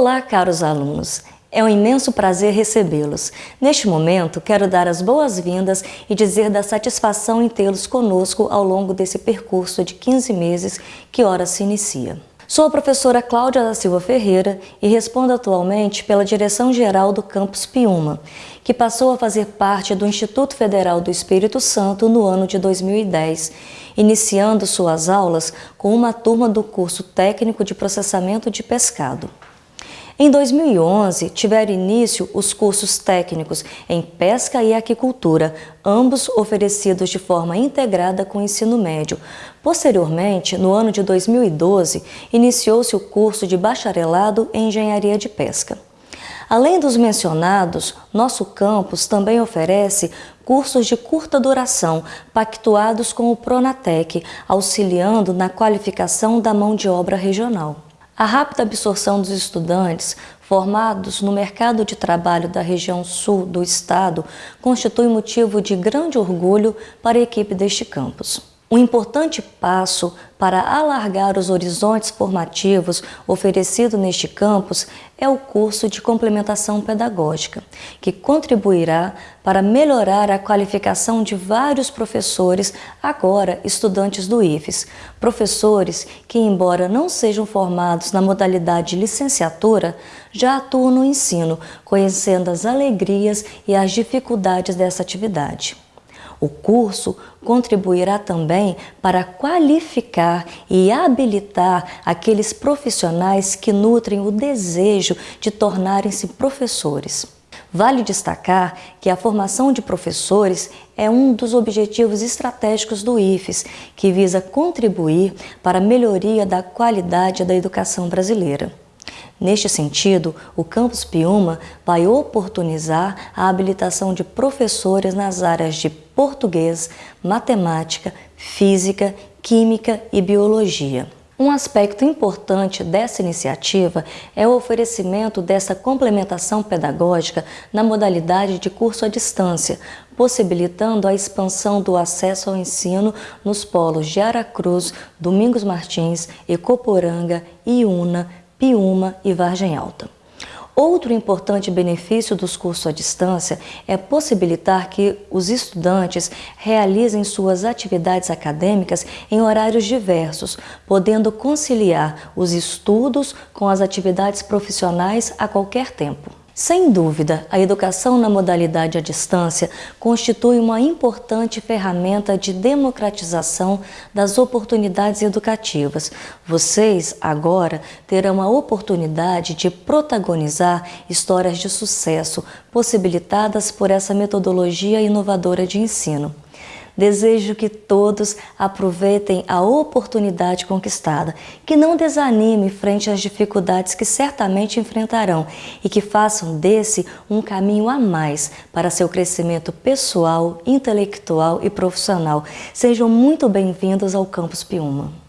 Olá, caros alunos! É um imenso prazer recebê-los. Neste momento, quero dar as boas-vindas e dizer da satisfação em tê-los conosco ao longo desse percurso de 15 meses que ora se inicia. Sou a professora Cláudia da Silva Ferreira e respondo atualmente pela direção-geral do Campus Piuma, que passou a fazer parte do Instituto Federal do Espírito Santo no ano de 2010, iniciando suas aulas com uma turma do curso técnico de processamento de pescado. Em 2011, tiveram início os cursos técnicos em pesca e aquicultura, ambos oferecidos de forma integrada com o ensino médio. Posteriormente, no ano de 2012, iniciou-se o curso de bacharelado em engenharia de pesca. Além dos mencionados, nosso campus também oferece cursos de curta duração, pactuados com o Pronatec, auxiliando na qualificação da mão de obra regional. A rápida absorção dos estudantes formados no mercado de trabalho da região sul do estado constitui motivo de grande orgulho para a equipe deste campus. Um importante passo para alargar os horizontes formativos oferecido neste campus é o curso de complementação pedagógica, que contribuirá para melhorar a qualificação de vários professores, agora estudantes do IFES. Professores que, embora não sejam formados na modalidade licenciatura, já atuam no ensino, conhecendo as alegrias e as dificuldades dessa atividade. O curso contribuirá também para qualificar e habilitar aqueles profissionais que nutrem o desejo de tornarem-se professores. Vale destacar que a formação de professores é um dos objetivos estratégicos do IFES, que visa contribuir para a melhoria da qualidade da educação brasileira. Neste sentido, o Campus Piuma vai oportunizar a habilitação de professores nas áreas de português, matemática, física, química e biologia. Um aspecto importante dessa iniciativa é o oferecimento dessa complementação pedagógica na modalidade de curso à distância, possibilitando a expansão do acesso ao ensino nos polos de Aracruz, Domingos Martins, Ecoporanga, Iuna, Piúma e Vargem Alta. Outro importante benefício dos cursos à distância é possibilitar que os estudantes realizem suas atividades acadêmicas em horários diversos, podendo conciliar os estudos com as atividades profissionais a qualquer tempo. Sem dúvida, a educação na modalidade à distância constitui uma importante ferramenta de democratização das oportunidades educativas. Vocês, agora, terão a oportunidade de protagonizar histórias de sucesso possibilitadas por essa metodologia inovadora de ensino. Desejo que todos aproveitem a oportunidade conquistada, que não desanime frente às dificuldades que certamente enfrentarão e que façam desse um caminho a mais para seu crescimento pessoal, intelectual e profissional. Sejam muito bem-vindos ao Campus Piuma.